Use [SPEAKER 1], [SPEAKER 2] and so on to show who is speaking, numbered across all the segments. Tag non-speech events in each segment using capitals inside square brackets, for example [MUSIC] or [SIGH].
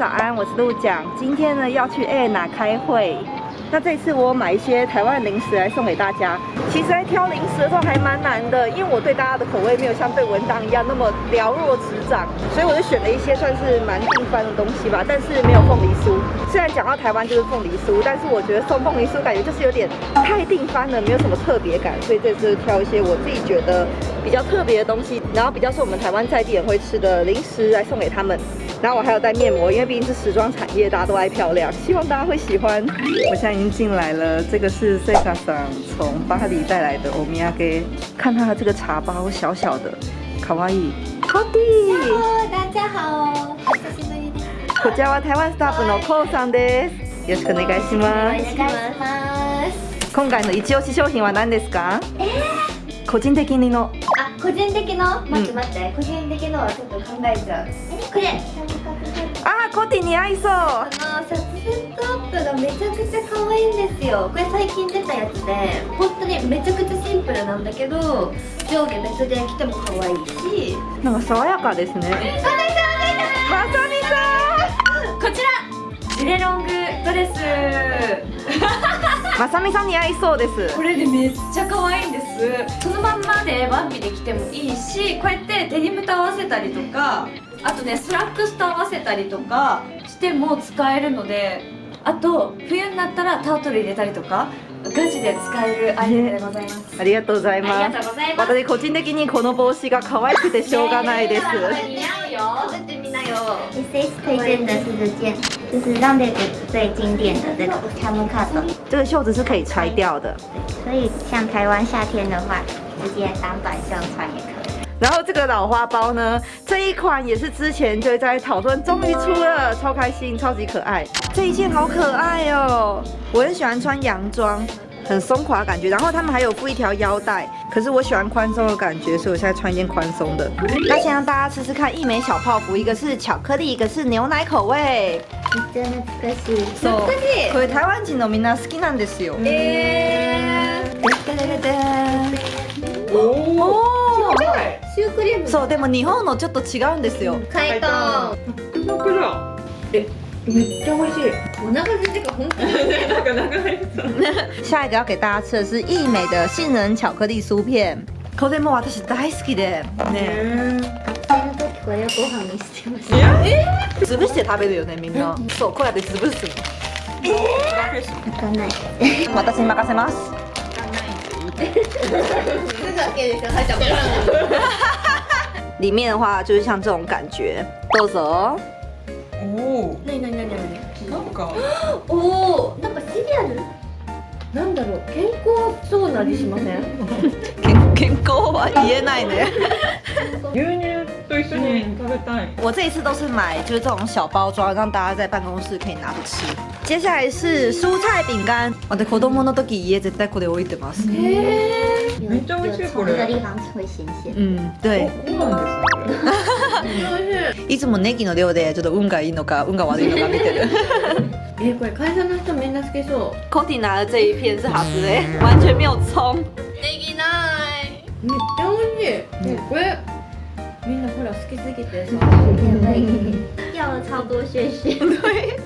[SPEAKER 1] 早安，我是陆讲。今天呢要去 A 娜开会。那这次我买一些台湾零食来送给大家。其实，在挑零食的时候还蛮难的，因为我对大家的口味没有像对文档一样那么了若指掌，所以我就选了一些算是蛮定番的东西吧。但是没有凤梨酥。[LAUGHS] 虽然讲到台湾就是凤梨酥，但是我觉得送凤梨酥感觉就是有点太定番了，没有什么特别感。所以这次挑一些我自己觉得比较特别的东西，然后比较是我们台湾在地人会吃的零食来送给他们。然后我还有带面膜，因为毕竟是时装产业，大家都爱漂亮，希望大家会喜欢。我现在已经进来了，这个是 Sega 桑从巴黎带来的欧米亚给，看它的这个茶包小小的，卡哇伊。好的。
[SPEAKER 2] 大家好。
[SPEAKER 1] こちらは台湾スタッフのコウさんです。よろしくお願いします。
[SPEAKER 2] お願いします。
[SPEAKER 1] 今回の一押し商品は何ですか？えー、個人的にの。
[SPEAKER 2] あ、個人的の。待って待って、個人的のはちょっと考えちゃう。これ。
[SPEAKER 1] あコティに合いそう。あ
[SPEAKER 2] のシャツセットアップがめちゃくちゃ可愛いんですよ。これ最近出たやつで本当にめちゃくちゃシンプルなんだけど上下別で着ても可愛いし。
[SPEAKER 1] なんか爽やかですね。まさみさ
[SPEAKER 2] ん。こちらジュレロングドレス。
[SPEAKER 1] まさみさんに合いそうです。
[SPEAKER 2] これでめっちゃ可愛いんです。そのまんまでワンピで着てもいいしこうやってデニムと合わせたりとかあとねスラックスと合わせたりとかしても使えるのであと冬になったらタートル入れたりとかガチで使えるアイテムでございます、
[SPEAKER 1] ありがとうございます。私個人的にこの帽子が可愛くてしょうがないです。似合
[SPEAKER 2] うよ。出てみなよ。SS 推荐的是这件就是让妹子最经典的这个 camel cut
[SPEAKER 1] 这个袖子是可以拆掉的。
[SPEAKER 2] 所以像台湾夏天的话直接当短袖穿也可以
[SPEAKER 1] 然后这个老花包呢，这一款也是之前就在讨论，终于出了，超开心，超级可爱。这一件好可爱哦，我很喜欢穿洋装，很松垮感觉。然后他们还有附一条腰带，可是我喜欢宽松的感觉，所以我现在穿一件宽松的。那先让大家吃吃看，一枚小泡芙，一个是巧克力，一个是牛奶口味。[LAUGHS]
[SPEAKER 2] 真的可惜，
[SPEAKER 1] そう。これ台湾人のみんな好きなんですよ。えー。
[SPEAKER 2] リーム
[SPEAKER 1] そうでも日本のちょっと違うんですよ
[SPEAKER 2] 解凍
[SPEAKER 1] えめっちゃ美味しい。
[SPEAKER 2] 我那个是这个红
[SPEAKER 1] 那个那个下一个要给大家吃的是益美的杏仁巧克力酥片。これも私大好きで。ね。
[SPEAKER 2] これご飯にしてます。
[SPEAKER 1] え？ー、潰して食べるよねみんな。そうこうやって潰すの。
[SPEAKER 2] え？ー、開かない。[LAUGHS]
[SPEAKER 1] 私に任せます。[LAUGHS] 里面的话就是像这种感觉，豆子哦。
[SPEAKER 2] おお。なになになになに。なんか。[GASPS] おお、なんかシリアル？なんだろう、健康そうな味しません？
[SPEAKER 1] 健 [LAUGHS] 健康は言えないね。[LAUGHS] [LAUGHS]
[SPEAKER 3] 牛乳と一緒に食べたい。
[SPEAKER 1] 我这一次都是买就是这种小包装，让大家在办公室可以拿着吃。接下来是蔬菜饼干。我的子供の時家絶対これ置いてます。
[SPEAKER 3] めっちゃ美味しいこれ。
[SPEAKER 1] うん、对。いつもネギの量でちょっと運がいいのか運が悪いのか見てる。[LAUGHS]
[SPEAKER 2] えこれ会社の人みんな好きそう。
[SPEAKER 1] コティ拿的这一片是好吃的，[LAUGHS] 完全没有葱。
[SPEAKER 2] ネギない。めっちゃ美味しい。これみんなほら好きすぎてさ。要了超多谢谢。
[SPEAKER 1] 对。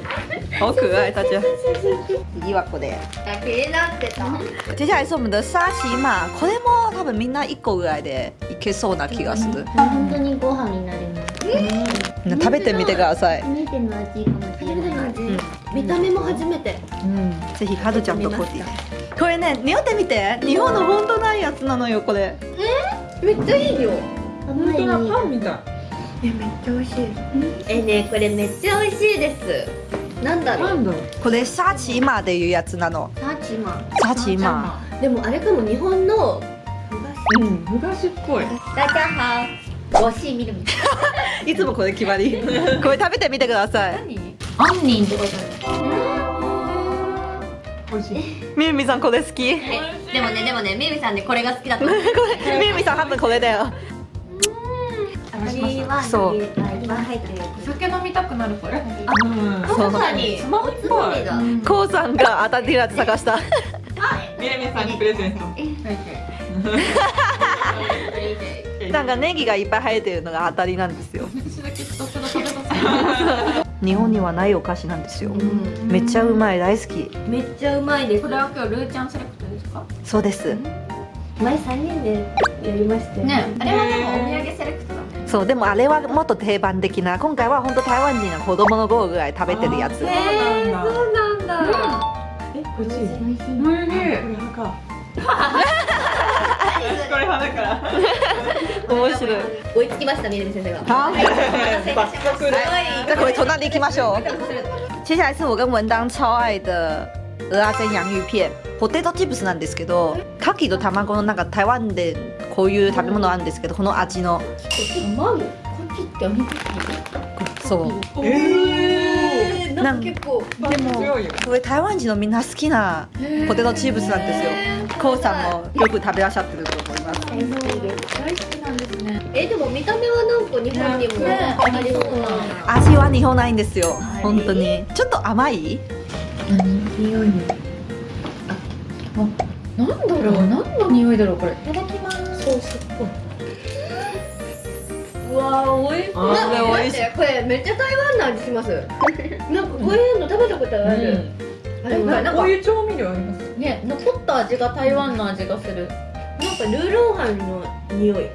[SPEAKER 1] 好可爱，大家。次はこれ。
[SPEAKER 2] 気になってた。
[SPEAKER 1] 接下来是我们的沙琪玛，これも多分みんな一個ぐらいでいけそうな気がする。
[SPEAKER 2] 本当にご飯になります。
[SPEAKER 1] 食べてみてください。
[SPEAKER 2] 初めての味かもしれない。見た目も初めて。
[SPEAKER 1] うん。ぜひカドちゃんとコティ。これね、匂ってみて。日本の本当ないやつなのよこれ。
[SPEAKER 2] え？めっちゃいいよ。
[SPEAKER 3] 本当だパンみたい。
[SPEAKER 2] えめっちゃ美味しい。えねこれめっちゃ美味しいです。なんだろう。
[SPEAKER 1] これサチマっていうやつなの。
[SPEAKER 2] サチマ。
[SPEAKER 1] サチマ。
[SPEAKER 2] でもあれかも日本の
[SPEAKER 3] うん昔っぽい。
[SPEAKER 2] 大家好我是みる
[SPEAKER 1] みい。[LAUGHS] つもこれ決まり。[LAUGHS] これ食べてみてください。
[SPEAKER 2] 何？杏仁ってこと
[SPEAKER 3] 美味しい
[SPEAKER 1] みゆみさんこれ好き。
[SPEAKER 2] でもねでもねみゆみさんねこれが好きだと
[SPEAKER 1] みゆみさん多分これだよ
[SPEAKER 2] そう。
[SPEAKER 3] 酒飲みたくなるこれ
[SPEAKER 2] あ、そうまさにスマホっぽ
[SPEAKER 1] こうさんが当たってるやつ探した。
[SPEAKER 3] みやみさんにプレゼント。なん
[SPEAKER 1] かネギがいっぱい生えてるのが当たりなんですよ。日本にはないお菓子なんですよ、
[SPEAKER 2] うん。
[SPEAKER 1] めっちゃうまい大好き。
[SPEAKER 2] めっちゃうまいです。
[SPEAKER 3] これは今日ルーちゃんセレクトですか？
[SPEAKER 1] そうです。
[SPEAKER 2] 前3人でやりましたよ。
[SPEAKER 3] ね。あれはでもお土産
[SPEAKER 1] そうでもあれはもっと定番的な今回は本当台湾人が子供の頃ぐらい食べてるやつ。
[SPEAKER 3] あ
[SPEAKER 2] えー、そうなんだ、
[SPEAKER 3] え美味しい
[SPEAKER 2] 美味しい。
[SPEAKER 3] これ派かこれ派だから。
[SPEAKER 1] 面白い。
[SPEAKER 2] 追いつきました南先生が。
[SPEAKER 1] 好
[SPEAKER 3] 爆速で
[SPEAKER 1] 再回隣行きましょう。接下来是我跟文当超愛的鹅阿珍洋芋片ポテトチップスなんですけど牡蠣と卵のなんか台湾でこういう食べ物あるんですけどこの味の。
[SPEAKER 2] 卵かきってお肉
[SPEAKER 1] そう。
[SPEAKER 3] え
[SPEAKER 2] えー、なんか結構
[SPEAKER 3] ー、でも強いよ
[SPEAKER 1] これ台湾人のみんな好きなポテトチップスなんですよ。こうさんもよく食べらっしゃってると思います。
[SPEAKER 2] 大好きです。
[SPEAKER 3] 大好きなんですね。
[SPEAKER 2] えでも見た目はなんか日本にも
[SPEAKER 3] ね
[SPEAKER 2] ありそうな。
[SPEAKER 1] 味は日本ないんですよ。本当に。ちょっと甘い？
[SPEAKER 3] 匂いなんだろう？何の匂いだろうこれ。いただきます
[SPEAKER 2] ソースっぽい。うわー、おいしい。
[SPEAKER 3] あー
[SPEAKER 2] なんか
[SPEAKER 1] これ美味しい
[SPEAKER 2] 待ってこれめっちゃ台湾の味します。[LAUGHS] なんかこういうの食べたことある。あれこれなんか
[SPEAKER 3] こういう調味料あります？
[SPEAKER 2] ね、残った味が台湾の味がする。なんかルーローハンの匂い。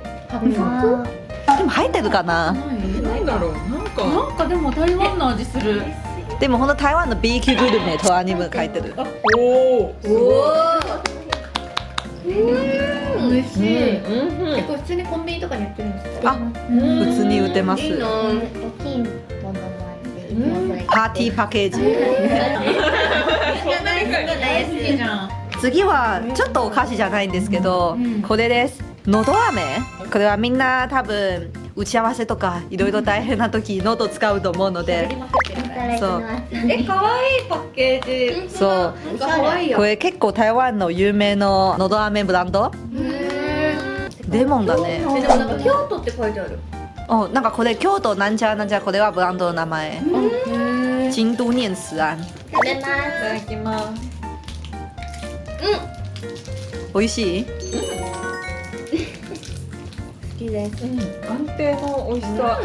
[SPEAKER 1] でも入ってるかな？
[SPEAKER 3] なんだろうなんか
[SPEAKER 4] なんかでも台湾の味する。
[SPEAKER 1] でもこの台湾の B 級グルメとアニメ書いてる
[SPEAKER 3] おお
[SPEAKER 2] おお。しい。
[SPEAKER 3] うん。
[SPEAKER 2] え、これ普通にコンビニとかに売ってるんですか。
[SPEAKER 1] あ普通に売ってます。
[SPEAKER 2] いいな。
[SPEAKER 5] 大きいものもあって
[SPEAKER 2] うん。
[SPEAKER 1] パーティーパッケージ。[LAUGHS] 次はちょっとお菓子じゃないんですけど、
[SPEAKER 4] うん。
[SPEAKER 1] これです。のど飴。これはみんな多分打ち合わせとかいろいろ大変な時喉使うと思うので。
[SPEAKER 5] いただきます。
[SPEAKER 2] え、可愛いパッケージ。
[SPEAKER 1] そう。こ。れ結構台湾の有名ののど飴ブランド？レモンだね。
[SPEAKER 2] え、でもなんか京都って書いてある。
[SPEAKER 1] おなんかこれ京都なんちゃらなんちゃらこれはブランドの名前。京都念慈庵。
[SPEAKER 2] 食べます。
[SPEAKER 3] いただきます。
[SPEAKER 1] 美味しい？
[SPEAKER 2] 好きです。
[SPEAKER 3] 安定の美味しさ。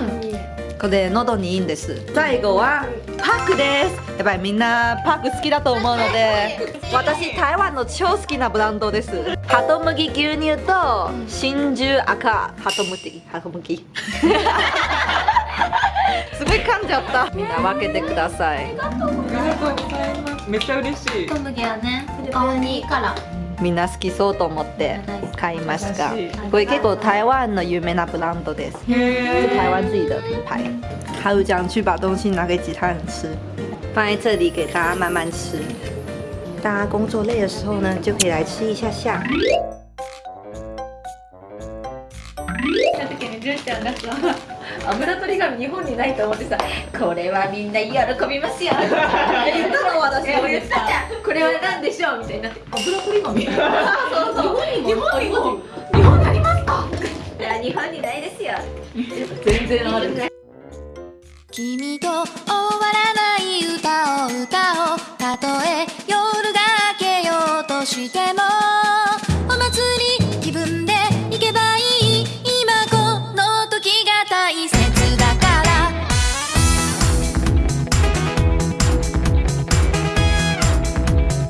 [SPEAKER 1] これ喉にいいんです。最後はパックです。やっぱりみんなパック好きだと思うので私台湾の超好きなブランドです。ハトムギ牛乳と真珠赤。ハトムギハトムギ。[LAUGHS] すごい噛んじゃった。みんな分けてください。
[SPEAKER 3] ありがとうございます。めっちゃ嬉しい。
[SPEAKER 4] 小麦はね、顔にいいから。
[SPEAKER 1] みんな好きそうと思って買いました
[SPEAKER 3] 優しい
[SPEAKER 1] これ結構台湾の有名なブランドです
[SPEAKER 3] へ
[SPEAKER 1] 是台湾自己的品牌。还有这样去把东西拿给其他人吃，放在这里给大家慢慢吃。大家工作累的时候呢，就可以来吃一下下。
[SPEAKER 4] た時に純ちゃんがさ、 油取り紙日本にないと思ってさ、これはみんな喜びますよ。言ったの私も言ったじゃん。これは何でしょうみたいになって。油取り紙。そうそう。日本にも日本にありますか？いや日本にないですよ。全然ある。
[SPEAKER 6] 君と終わらない歌を歌おうたとえ夜が明けようとしても